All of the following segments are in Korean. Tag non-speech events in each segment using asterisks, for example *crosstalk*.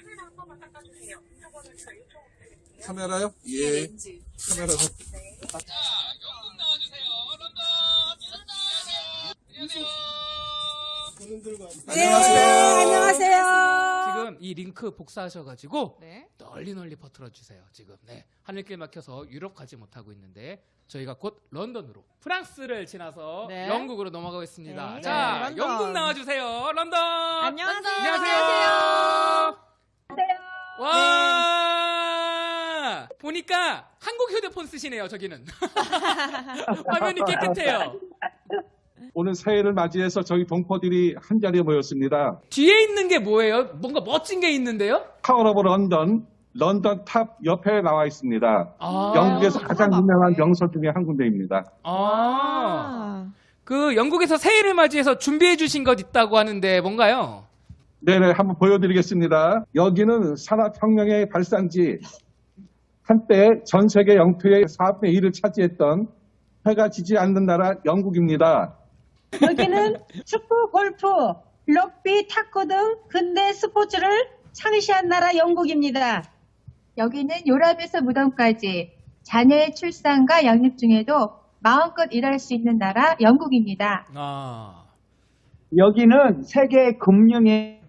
카메라 한 번만 닦아주세요. 인터번을 제가 요청드릴게요. 카메라요? 예. 카메라. 네, 안녕하세요. 안녕하세요. 지금 이 링크 복사하셔가지고 네. 널리 널리 퍼뜨려 주세요. 지금 네 하늘길 막혀서 유럽 가지 못하고 있는데 저희가 곧 런던으로 프랑스를 지나서 네. 영국으로 넘어가겠습니다. 네. 자, 네, 런던. 영국 나와주세요. 런던. 안녕하세요. 안녕하세요. 와 보니까 한국 휴대폰 쓰시네요. 저기는 *laughs* 화면이 깨끗해요. 오늘 새해를 맞이해서 저희 동포들이 한 자리에 모였습니다. 뒤에 있는 게 뭐예요? 뭔가 멋진 게 있는데요? Tower of London, 런던 탑 옆에 나와 있습니다. 아, 영국에서 가장 유명한 네. 명소 중에 한 군데입니다. 아, 그 영국에서 새해를 맞이해서 준비해 주신 것 있다고 하는데 뭔가요? 네네, 한번 보여드리겠습니다. 여기는 산업혁명의 발산지, 한때 전 세계 영토의 4분의 1을 차지했던 해가 지지 않는 나라 영국입니다. 여기는 축구, 골프, 럭비, 탁구 등 근대 스포츠를 창시한 나라 영국입니다. 여기는 요람에서 무덤까지 자녀의 출산과 양육 중에도 마음껏 일할 수 있는 나라 영국입니다. 아, 여기는 세계 금융의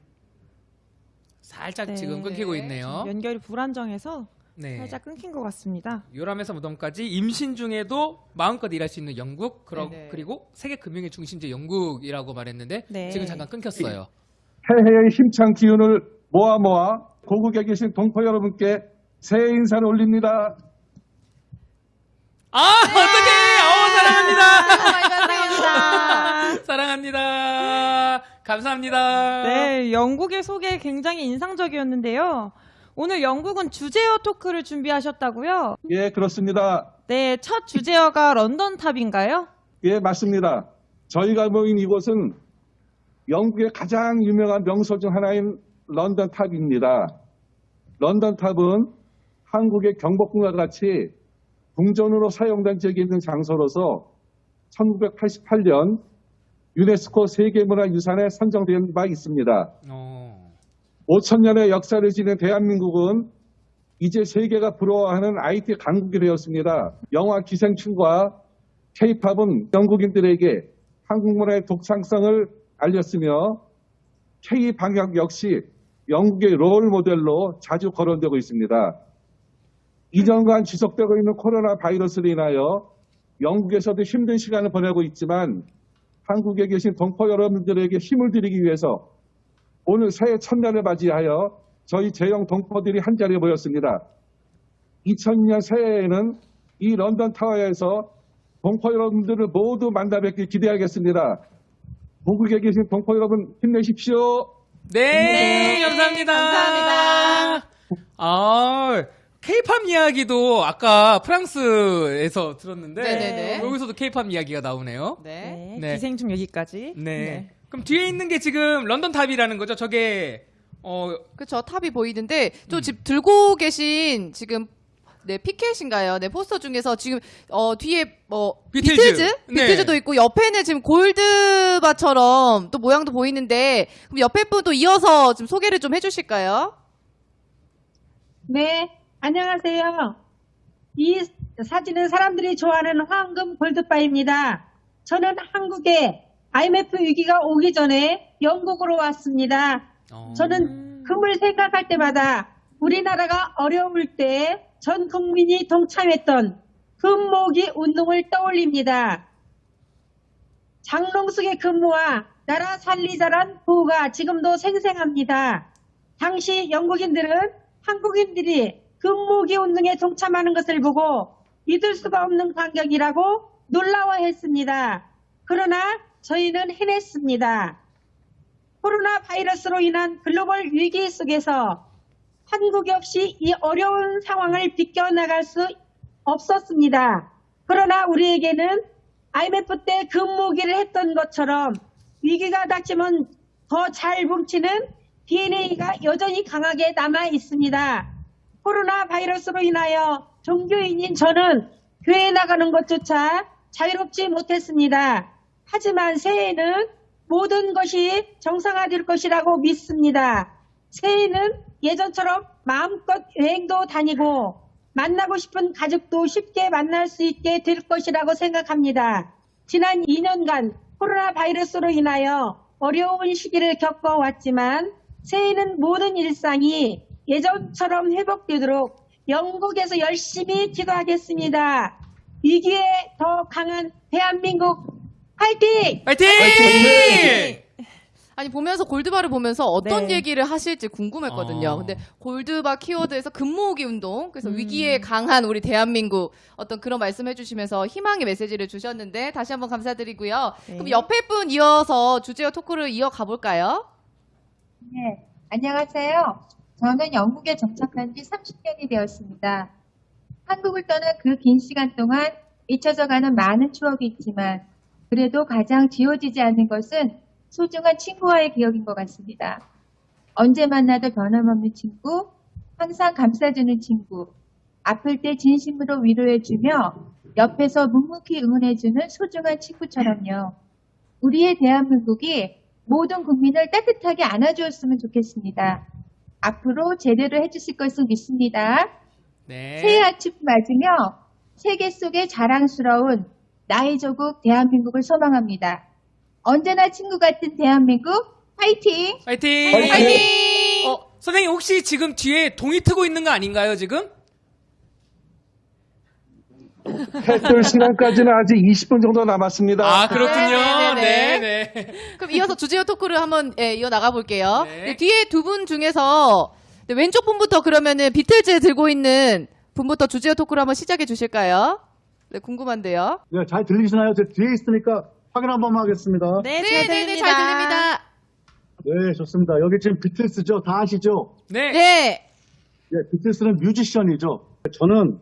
살짝 네. 지금 끊기고 있네요. 연결이 불안정해서 네. 살짝 끊긴 것 같습니다. 요람에서 무덤까지 임신 중에도 마음껏 일할 수 있는 영국, 그러, 네네. 그리고 세계 금융의 중심지 영국이라고 말했는데 네. 지금 잠깐 끊겼어요. 해해의 힘찬 기운을 모아 모아 고국에 계신 동포 여러분께 새해 인사를 올립니다. 아, 어떡해! 어, 사랑합니다. 사랑합니다! *laughs* 사랑합니다. 감사합니다. 네, 영국의 소개 굉장히 인상적이었는데요. 오늘 영국은 주제어 토크를 준비하셨다고요? 예, 그렇습니다. 네, 첫 주제어가 런던 탑인가요? 예, 맞습니다. 저희가 모인 이곳은 영국의 가장 유명한 명소 중 하나인 런던 탑입니다. 런던 탑은 한국의 경복궁과 같이 궁전으로 사용된 적이 있는 장소로서 1988년 유네스코 세계문화유산에 선정된 바 있습니다. 어. 5천년의 역사를 지닌 대한민국은 이제 세계가 부러워하는 IT 강국이 되었습니다. 영화 기생충과 K-팝은 영국인들에게 한국 문화의 독창성을 알렸으며 K-방역 역시 영국의 롤 모델로 자주 거론되고 있습니다. 2년간 지속되고 있는 코로나 바이러스로 인하여 영국에서도 힘든 시간을 보내고 있지만 한국에 계신 동포 여러분들에게 힘을 드리기 위해서 오늘 새해 첫날을 맞이하여 저희 제영 동포들이 한 자리에 모였습니다. 2002년 새해에는 이 런던 타워에서 동포 여러분들을 모두 만나 뵙길 기대하겠습니다. 고국에 계신 동포 여러분 힘내십시오. 네, 감사합니다. 감사합니다. 아, 케이팝 이야기도 아까 프랑스에서 들었는데 네네네. 여기서도 케이팝 이야기가 나오네요. 네, 네. 기생충 여기까지. 네. 그럼 뒤에 있는 게 지금 런던 탑이라는 거죠? 저게 어 그쵸 탑이 보이는데 또 음. 지금 들고 계신 지금 네 피켓인가요? 네 포스터 중에서 지금 어 뒤에 뭐 비틀즈. 비틀즈 네. 비틀즈도 있고 옆에는 지금 골드바처럼 또 모양도 보이는데 그럼 옆에 분도 이어서 좀 소개를 좀 해주실까요? 네, 안녕하세요. 이 사진은 사람들이 좋아하는 황금 골드바입니다. 저는 한국에 IMF 위기가 오기 전에 영국으로 왔습니다. 어. 저는 금을 생각할 때마다 우리나라가 어려울 때 전 국민이 동참했던 금모기 운동을 떠올립니다. 장롱숙의 근무와 나라 살리자란 구호가 지금도 생생합니다. 당시 영국인들은 한국인들이 금모기 운동에 동참하는 것을 보고 믿을 수가 없는 광경이라고 놀라워했습니다. 그러나 저희는 해냈습니다. 코로나 바이러스로 인한 글로벌 위기 속에서 한국이 없이 이 어려운 상황을 비껴나갈 수 없었습니다. 그러나 우리에게는 IMF 때 근무기를 했던 것처럼 위기가 닥치면 더 잘 뭉치는 DNA가 여전히 강하게 남아 있습니다. 코로나 바이러스로 인하여 종교인인 저는 교회 나가는 것조차 자유롭지 못했습니다. 하지만 새해에는 모든 것이 정상화될 것이라고 믿습니다. 새해는 예전처럼 마음껏 여행도 다니고 만나고 싶은 가족도 쉽게 만날 수 있게 될 것이라고 생각합니다. 지난 2년간 코로나 바이러스로 인하여 어려운 시기를 겪어왔지만 새해에는 모든 일상이 예전처럼 회복되도록 영국에서 열심히 기도하겠습니다. 위기에 더 강한 대한민국 화이팅! 파이팅! 아니 보면서 골드바를 보면서 어떤 네. 얘기를 하실지 궁금했거든요. 어. 근데 골드바 키워드에서 근모으기 운동, 그래서 음. 위기에 강한 우리 대한민국 어떤 그런 말씀해 주시면서 희망의 메시지를 주셨는데 다시 한번 감사드리고요. 네. 그럼 옆에 분 이어서 주제어 토크를 이어가 볼까요? 네, 안녕하세요. 저는 영국에 정착한 지 30년이 되었습니다. 한국을 떠난 그 긴 시간 동안 잊혀져 가는 많은 추억이 있지만 그래도 가장 지워지지 않는 것은 소중한 친구와의 기억인 것 같습니다. 언제 만나도 변함없는 친구, 항상 감싸주는 친구, 아플 때 진심으로 위로해주며 옆에서 묵묵히 응원해주는 소중한 친구처럼요. 우리의 대한민국이 모든 국민을 따뜻하게 안아주었으면 좋겠습니다. 앞으로 제대로 해주실 것을 믿습니다. 네. 새해 아침 맞으며 세계 속의 자랑스러운 나의 조국 대한민국을 소망합니다. 언제나 친구 같은 대한민국 화이팅! 파이팅! 파이팅! 어, 선생님 혹시 지금 뒤에 동이 트고 있는 거 아닌가요, 지금? 해뜰 시간까지는 아직 20분 정도 남았습니다. 아, 그렇군요. 네, 네, 네, 네. 그럼 이어서 주제어 토크를 한번 예, 이어 나가 볼게요. 네. 네, 뒤에 두 분 중에서 네, 왼쪽 분부터 그러면은 비틀즈 들고 있는 분부터 주제어 토크를 한번 시작해 주실까요? 네, 궁금한데요. 네, 잘 들리시나요? 제 뒤에 있으니까 확인 한 번만 하겠습니다. 네, 네, 잘 네, 네, 들립니다. 잘 들립니다. 네, 좋습니다. 여기 지금 비틀스죠? 다 아시죠? 네. 네. 네, 비틀스는 뮤지션이죠. 저는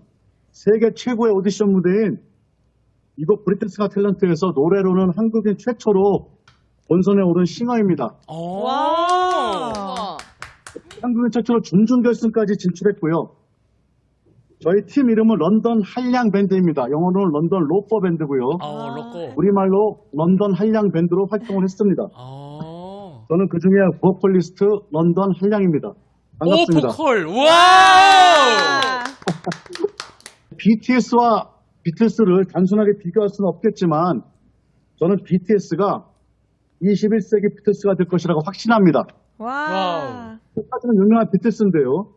세계 최고의 오디션 무대인 이곳 Britain's Got Talent에서 노래로는 한국인 최초로 본선에 오른 싱어입니다. 오. 와. 한국인 최초로 준준결승까지 진출했고요. 저희 팀 이름은 런던 한량 밴드입니다. 영어로는 London Loafer Band고요. 어, 로꼬. 우리말로 런던 한량 밴드로 활동을 했습니다. 어. 저는 그 중에 보컬리스트 런던 한량입니다. 오, 반갑습니다. 보컬. Wow! 아. *laughs* BTS와 비틀스를 단순하게 비교할 수는 없겠지만 저는 BTS가 21세기 비틀스가 될 것이라고 확신합니다. 와. 사실은 유명한 비틀스인데요.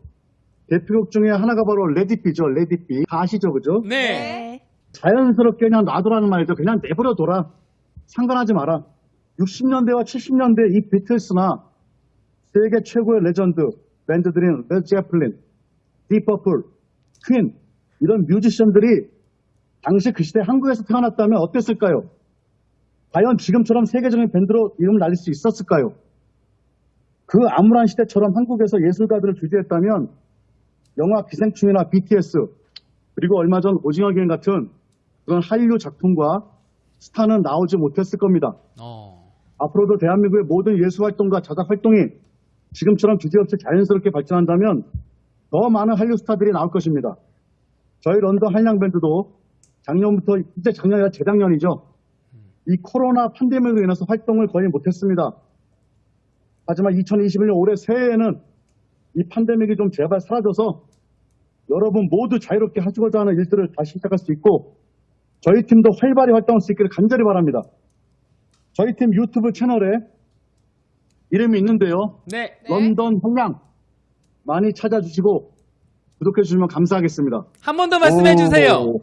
대표곡 중에 하나가 바로 Let It Be죠. Let It Be. 다 아시죠, 그죠? 네. 네. 자연스럽게 그냥 놔두라는 말이죠. 그냥 내버려 둬라. 상관하지 마라. 60년대와 70년대 이 비틀스나 세계 최고의 레전드 밴드들인 레드 제플린, 딥 퍼플, 퀸 이런 뮤지션들이 당시 그 시대 한국에서 태어났다면 어땠을까요? 과연 지금처럼 세계적인 밴드로 이름을 날릴 수 있었을까요? 그 암울한 시대처럼 한국에서 예술가들을 제재했다면 영화 기생충이나 BTS 그리고 얼마 전 오징어 게임 같은 그런 한류 작품과 스타는 나오지 못했을 겁니다. 어. 앞으로도 대한민국의 모든 예술 활동과 자작 활동이 지금처럼 주제없이 자연스럽게 발전한다면 더 많은 한류 스타들이 나올 것입니다. 저희 런던 한량 밴드도 작년부터 이제 작년이 아니라 재작년이죠. 이 코로나 팬데믹으로 인해서 활동을 거의 못했습니다. 하지만 2021년 올해 새해에는 이 팬데믹이 좀 제발 사라져서 여러분 모두 자유롭게 하시고자 하는 일들을 다시 시작할 수 있고 저희 팀도 활발히 활동할 수 있기를 간절히 바랍니다. 저희 팀 유튜브 채널에 이름이 있는데요. 네. 네. 런던 한량 많이 찾아주시고 구독해 주시면 감사하겠습니다. 한 번 더 말씀해 주세요. 오,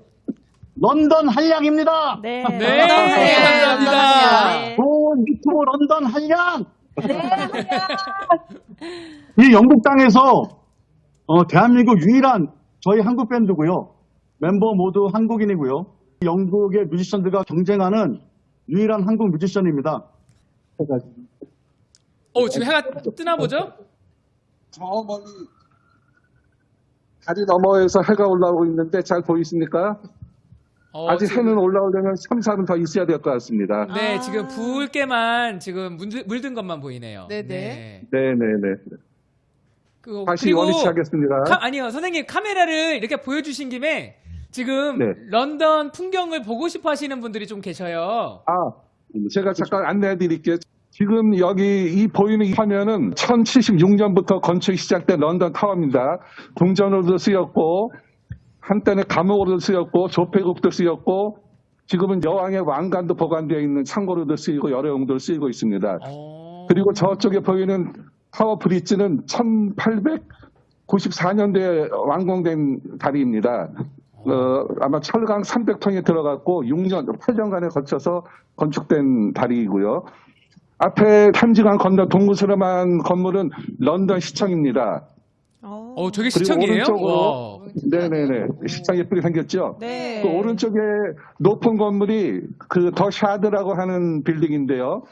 런던 한량입니다. 네. 네, 감사합니다. 감사합니다. 네. 오, 유튜브 런던 한량. 이 영국 땅에서 어, 대한민국 유일한 저희 한국 밴드고요. 멤버 모두 한국인이고요. 영국의 뮤지션들과 경쟁하는 유일한 한국 뮤지션입니다. 어, 지금 해가 뜨나 보죠? 저 멀리 다리 너머에서 해가 올라오고 있는데 잘 보이십니까? 어, 아직 지금- 해는 올라오려면 3, 4분 더 있어야 될 것 같습니다. 네, 아. 지금 붉게만 지금 물든, 물든 것만 보이네요. 네네. 네네네. 그, 다시 그리고 원위치 하겠습니다. 카- 아니요, 선생님 카메라를 이렇게 보여주신 김에 지금 네. 런던 풍경을 보고 싶어 하시는 분들이 좀 계셔요. 아, 제가 잠깐 안내해 드릴게요. 지금 여기 이 보이는 이 화면은 1076년부터 건축이 시작된 런던 타워입니다. 궁전으로도 쓰였고 한때는 감옥으로도 쓰였고 조폐국도 쓰였고 지금은 여왕의 왕관도 보관되어 있는 창고로도 쓰이고 여러 용도로 쓰이고 있습니다. 어. 그리고 저쪽에 보이는 타워 브릿지는 1894년도에 완공된 다리입니다. 어, 아마 철강 300톤이 들어갔고 6년, 8년간에 걸쳐서 건축된 다리이고요. 앞에 탐지강 건너 동구스름한 건물은 런던 시청입니다. 어. 어, 저게 그리고 시청이에요? 오른쪽으로 와. 네네네. 시청 예쁘게 생겼죠? 네. 그 오른쪽에 높은 건물이 그 더 샤드라고 하는 빌딩인데요.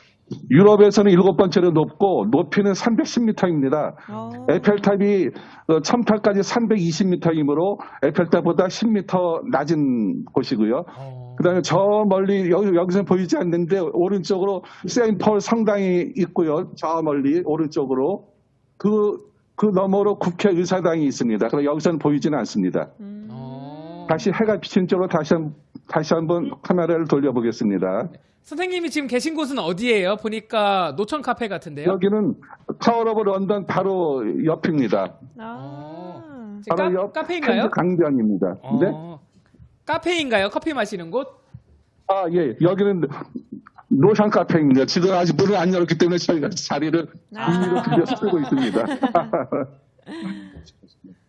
유럽에서는 일곱 번째로 높고 높이는 310m입니다. 어. 에펠탑이 어, 첨탑까지 320m이므로 에펠탑보다 10m 낮은 곳이고요. 어. 그 다음에 저 멀리 여기 여기서 보이지 않는데 오른쪽으로 세인폴 성당이 있고요. 저 멀리 오른쪽으로 그 그 너머로 국회의사당이 있습니다. 그럼 여기서는 보이지는 않습니다. 음. 어. 다시 해가 비친 쪽으로 다시 한, 다시 한번 카메라를 돌려보겠습니다. 선생님이 지금 계신 곳은 어디예요? 보니까 노천 카페 같은데요. 여기는 Tower of London 바로 옆입니다. 아. 지금 바로 카, 옆 카페인가요? 강변입니다. 어. 네? 카페인가요? 커피 마시는 곳? 아, 예. 여기는 노상 카페입니다. 지금 아직 문을 안 열었기 때문에 저희가 자리를 아. 임의로 빌려서 쓰고 있습니다. *laughs*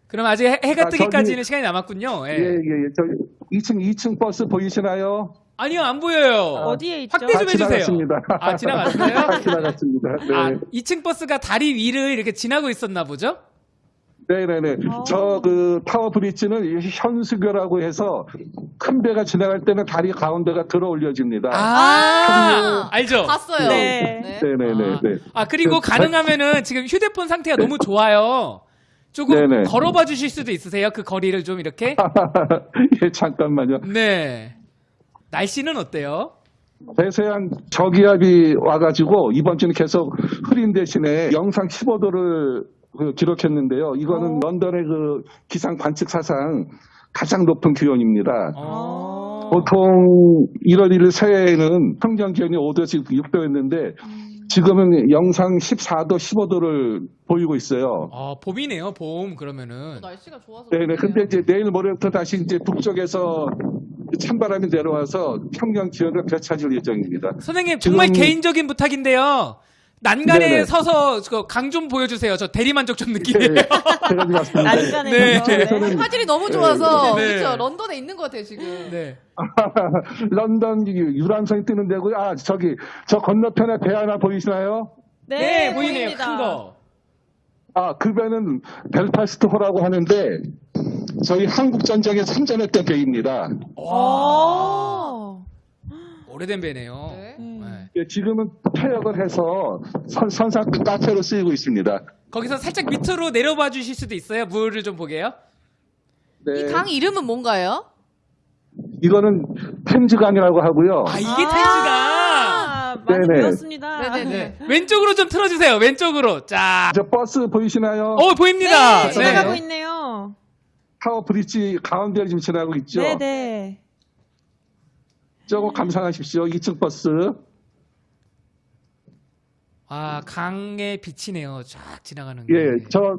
그럼 아직 해, 해가 아, 뜨기까지는 저기- 시간이 남았군요. 예. 예, 예, 예. 저기 2층, 2층 버스 보이시나요? 아니요, 안 보여요. 어디에 있죠? 확대 좀 아, 해주세요. 지나갔습니다. 아, 지나갔어요? *laughs* 아, 지나갔습니다. 네. 아, 2층 버스가 다리 위를 이렇게 지나고 있었나 보죠? 네네네. 어. 저그 타워 브릿지는 이 현수교라고 해서 큰 배가 지나갈 때는 다리 가운데가 들어 올려집니다. 아, 알죠? 봤어요. 네. 네네네. 아, 네. 아, 그리고 그- 가능하면은 지금 휴대폰 상태가 너무 좋아요. 조금 네네. 걸어봐 주실 수도 있으세요? 그 거리를 좀 이렇게? *laughs* 예, 잠깐만요. 네. 날씨는 어때요? 대서양 저기압이 와가지고 이번 주는 계속 흐린 대신에 영상 15도를 기록했는데요. 이거는 어. 런던의 그 기상 관측 사상 가장 높은 기온입니다. 어. 보통 1월 1일 새해에는 평균 기온이 5도에서 6도였는데 지금은 영상 14도, 15도를 보이고 있어요. 어, 봄이네요, 봄, 그러면은. 날씨가 좋아서. 네네. 그렇네요. 근데 이제 내일 모레부터 다시 이제 북쪽에서 찬바람이 내려와서 평균 기온을 되찾을 예정입니다. 선생님, 정말 지금- 개인적인 부탁인데요. 난간에 네네. 서서 강 좀 보여주세요. 저 대리만족 좀 네, 느끼네요. 제가 지금. 난간에 네. 네. 화질이 너무 좋아서 네. 그렇죠. 런던에 있는 것 같아요 지금. 네. *laughs* 런던 유람선이 뜨는 데고 아 저기 저 건너편에 배 하나 보이시나요? 네, 네, 보이네요. 보입니다. 큰 거. 아그 배는 벨파스트 호라고 하는데 저희 한국 전쟁에 참전했던 배입니다. 오. 오래된 배네요. 네. 음. 네. 예, 지금은 폐역을 해서 선, 선상 카페로 쓰이고 있습니다. 거기서 살짝 밑으로 내려봐 주실 수도 있어요? 물을 좀 보게요. 네, 이 강 이름은 뭔가요? 이거는 템즈강이라고 하고요. 아, 이게 템즈강. 아, 많이 네네. 배웠습니다. 네네네. 네. 왼쪽으로 좀 틀어주세요. 왼쪽으로. 자. 저 버스 보이시나요? 어, 보입니다. 네, 지나가고 있네요. 타워 브릿지 가운데를 지금 지나고 있죠. 네, 네. 저거 감상하십시오. 2층 버스. 아, 강에 비치네요. 쫙 지나가는 게. 예, 저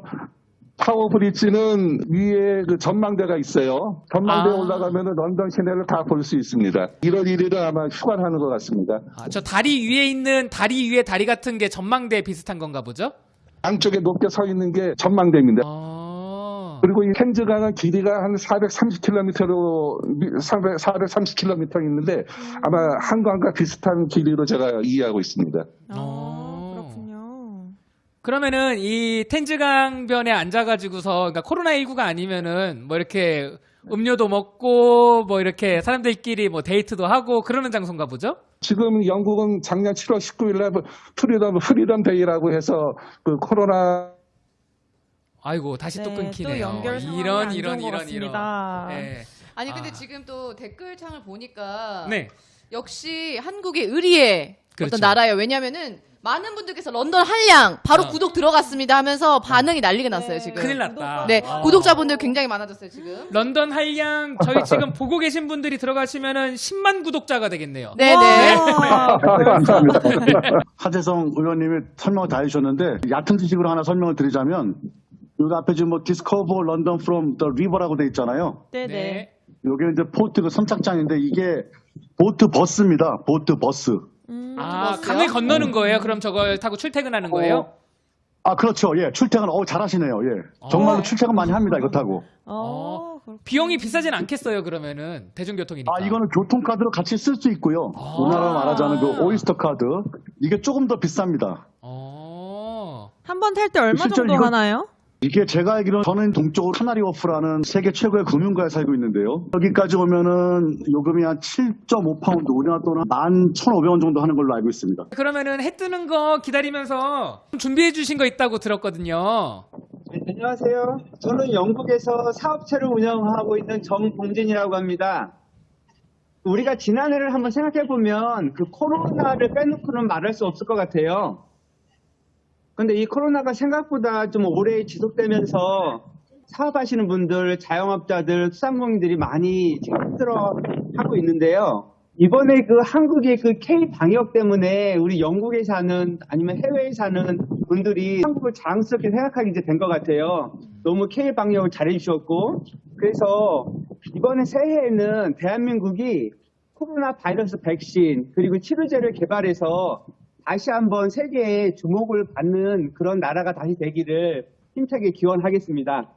타워 브릿지는 위에 그 전망대가 있어요. 전망대에 아. 올라가면은 런던 시내를 다 볼 수 있습니다. 1월 1일은 아마 휴가를 하는 것 같습니다. 아, 저 다리 위에 있는 다리 위에 다리 같은 게 전망대 비슷한 건가 보죠? 양쪽에 높게 서 있는 게 전망대입니다. 아. 그리고 이 켄즈강은 길이가 한 430km로 430km 있는데 아마 한강과 비슷한 길이로 제가 이해하고 있습니다. 아. 그러면은 이 텐즈강변에 앉아가지고서 그러니까 코로나 19가 아니면은 뭐 이렇게 음료도 먹고 뭐 이렇게 사람들끼리 뭐 데이트도 하고 그러는 장소인가 보죠? 지금 영국은 작년 7월 19일에 freedom Freedom Day라고 해서 그 코로나 아이고 다시 또 네, 끊기네요. 또 연결 상황이 이런 안 이런 좋은 것 이런 같습니다. 이런. 네. 아니 근데 아. 지금 또 댓글창을 보니까 네. 역시 한국의 의리의 그렇죠. 어떤 나라예요. 왜냐면은 많은 분들께서 런던 한량 바로 어. 구독 들어갔습니다 하면서 반응이 난리가 났어요 지금. 큰일 났다. 네, 어. 구독자분들 굉장히 많아졌어요 지금. 런던 한량 저희 지금 보고 계신 분들이 들어가시면은 10만 구독자가 되겠네요. 네네. 와, 감사합니다. *laughs* 하재성 의원님이 설명을 다 해주셨는데 얕은 지식으로 하나 설명을 드리자면 여기 앞에 지금 뭐 Discover London from the River라고 돼 있잖아요. 네네. 여기 이제 port 그 선착장인데 이게 보트 버스입니다. 보트 버스. 음, 아? 강을 건너는 거예요? 그럼 저걸 타고 출퇴근하는 거예요? 아 그렇죠. 예, 출퇴근 어 잘하시네요. 예, 정말로 어. 출퇴근 많이 합니다. 이거 타고. 어, 그렇구나. 비용이 비싸진 않겠어요, 그러면은. 대중교통이니까. 아 이거는 교통카드로 같이 쓸 수 있고요. 아. 우리나라 말하자는 그 오이스터 카드 이게 조금 더 비쌉니다. 어. 한 번 탈 때 얼마 실제로 정도 이거- 하나요? 이게 제가 알기로는 저는 동쪽으로 카나리 워프라는 세계 최고의 금융가에 살고 있는데요. 여기까지 오면은 요금이 한 7.5파운드, 우리나라 돈은 11,500원 정도 하는 걸로 알고 있습니다. 그러면은 해 뜨는 거 기다리면서 준비해 주신 거 있다고 들었거든요. 네, 안녕하세요. 저는 영국에서 사업체를 운영하고 있는 정봉진이라고 합니다. 우리가 지난해를 한번 생각해 보면 그 코로나를 빼놓고는 말할 수 없을 것 같아요. 근데 이 코로나가 생각보다 좀 오래 지속되면서 사업하시는 분들, 자영업자들, 수산공인들이 많이 지금 힘들어 하고 있는데요. 이번에 그 한국의 그 K 방역 때문에 우리 영국에 사는 아니면 해외에 사는 분들이 한국을 자랑스럽게 생각하게 이제 된 것 같아요. 너무 K 방역을 잘해주셨고 그래서 이번에 새해에는 대한민국이 코로나 바이러스 백신 그리고 치료제를 개발해서 다시 한번 세계에 주목을 받는 그런 나라가 다시 되기를 힘차게 기원하겠습니다.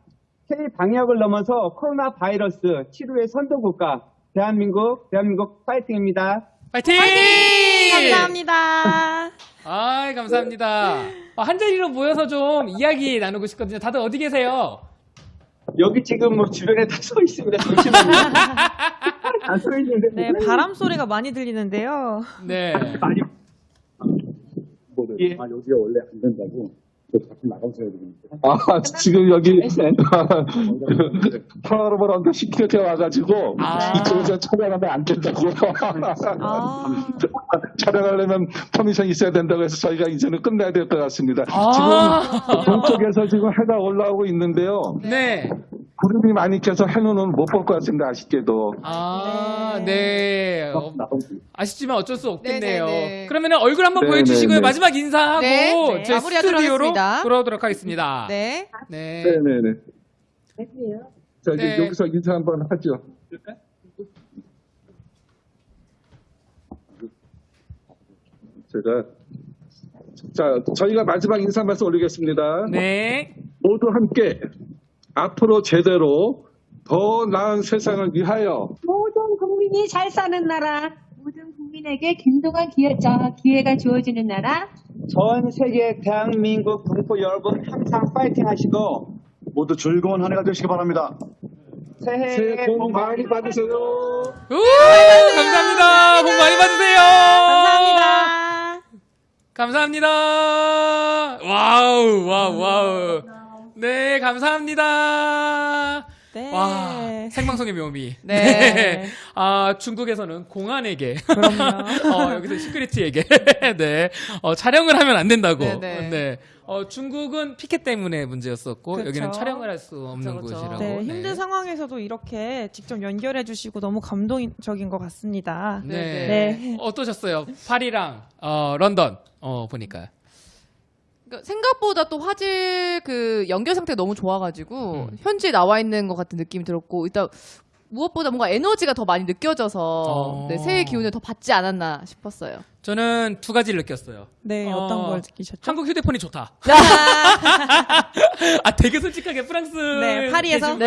K 방역을 넘어서 코로나 바이러스 치료의 선도 국가 대한민국 대한민국 파이팅입니다. 파이팅! 감사합니다. *laughs* 아이, 감사합니다. 어, 한 자리로 모여서 좀 이야기 나누고 싶거든요. 다들 어디 계세요? 여기 지금 뭐 주변에 다 서 있습니다. 잠시만요. *laughs* 안서 있는데 네, 바람 소리가 많이 들리는데요. 네. 많이 예. 아, 여기가 원래 안 된다고. 자꾸 나가셔야 되는데. 아, 지금 여기 *laughs* 그 Tower of London security에 와가지고 아. 이쪽에서 촬영하면 안 된다고. 아, *laughs* 촬영하려면 permission 있어야 된다고 해서 저희가 이제는 끝내야 될 것 같습니다. 아. 지금 동쪽에서 지금 해가 올라오고 있는데요. 네. 구름이 많이 껴서 해는 못 볼 것 같습니다. 아쉽게도. 아, 네. 어, 아쉽지만 어쩔 수 없겠네요. 네네네. 그러면 얼굴 한번 네, 보여주시고요. 네, 네. 마지막 인사하고 네, 네. 마무리하도록 스튜디오로. 돌아오도록 하겠습니다. 네. 네. 네네네. 자, 이제 네. 여기서 인사 한번 하죠. 제가 자 저희가 마지막 인사 말씀 올리겠습니다. 네. 모두 함께 앞으로 제대로 더 나은 세상을 위하여 모든 국민이 잘 사는 나라 모든 국민에게 균등한 기회, 자, 기회가 주어지는 나라, 전 세계 대한민국 동포 여러분 항상 파이팅 하시고 모두 즐거운 한 해가 되시기 바랍니다. 새해 새해 복 많이 받으세요. 우! 감사합니다. 복 많이 받으세요. 감사합니다. 감사합니다. wow, wow, wow. 네, 감사합니다. 네. 와, 생방송의 묘미. 네. *laughs* 아, 중국에서는 공안에게. *laughs* 어, 여기서 security에게. *laughs* 네. 어, 촬영을 하면 안 된다고. 네네. 네. 어, 중국은 피켓 때문에 문제였었고, 그쵸. 여기는 촬영을 할 수 없는 그쵸, 그쵸. 곳이라고. 네, 힘든 네. 상황에서도 이렇게 직접 연결해 주시고 너무 감동적인 것 같습니다. 네. 네. 어떠셨어요? 파리랑, 어, 런던, 어, 보니까. 그러니까 생각보다 또 화질 그 연결 상태 가 너무 좋아가지고 음. 현지에 나와 있는 것 같은 느낌이 들었고 일단 무엇보다 뭔가 에너지가 더 많이 느껴져서 어. 네, 새해 기운을 더 받지 않았나 싶었어요. 저는 두 가지를 느꼈어요. 네, 어, 어떤 걸 느끼셨죠? 한국 휴대폰이 좋다. *laughs* 아, 되게 솔직하게 프랑스. 네, 파리에서? 어,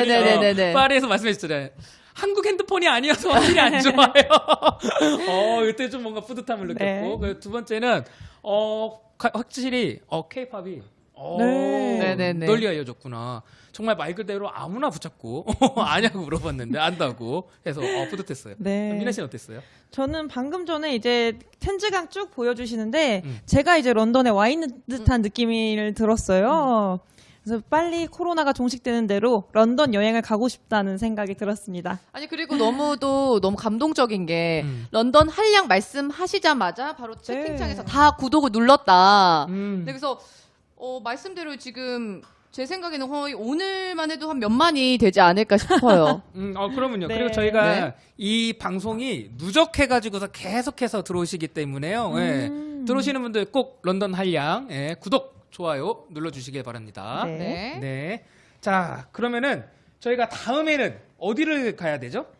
파리에서 말씀해 주셨잖아요. 한국 핸드폰이 아니어서 확실히 안 좋아요. *laughs* 어, 이때 좀 뭔가 뿌듯함을 느꼈고. 네. 그두 번째는, 어, 가- 확실히, 어, 케이팝이. 어, 네. 널리 알려졌구나. 정말 말 그대로 아무나 붙잡고 *laughs* 아냐고 물어봤는데 안다고 해서 어, 뿌듯했어요. 네. 미나 씨는 어땠어요? 저는 방금 전에 이제 텐즈강 쭉 보여주시는데 음. 제가 이제 런던에 와 있는 듯한 느낌을 들었어요. 그래서 빨리 코로나가 종식되는 대로 런던 여행을 가고 싶다는 생각이 들었습니다. 아니 그리고 너무도 너무 감동적인 게 음. 런던 한량 말씀하시자마자 바로 채팅창에서 네. 다 구독을 눌렀다. 음. 네, 그래서 어, 말씀대로 지금 제 생각에는 거의 오늘만 해도 한 몇만이 되지 않을까 싶어요. *laughs* 음, 어, 그러면요. 네. 그리고 저희가 네. 이 방송이 누적해가지고서 계속해서 들어오시기 때문에요. 예. 음. 들어오시는 분들 꼭 런던 한량, 예, 구독, 좋아요 눌러주시길 바랍니다. 네. 네. 네. 자, 그러면은 저희가 다음에는 어디를 가야 되죠?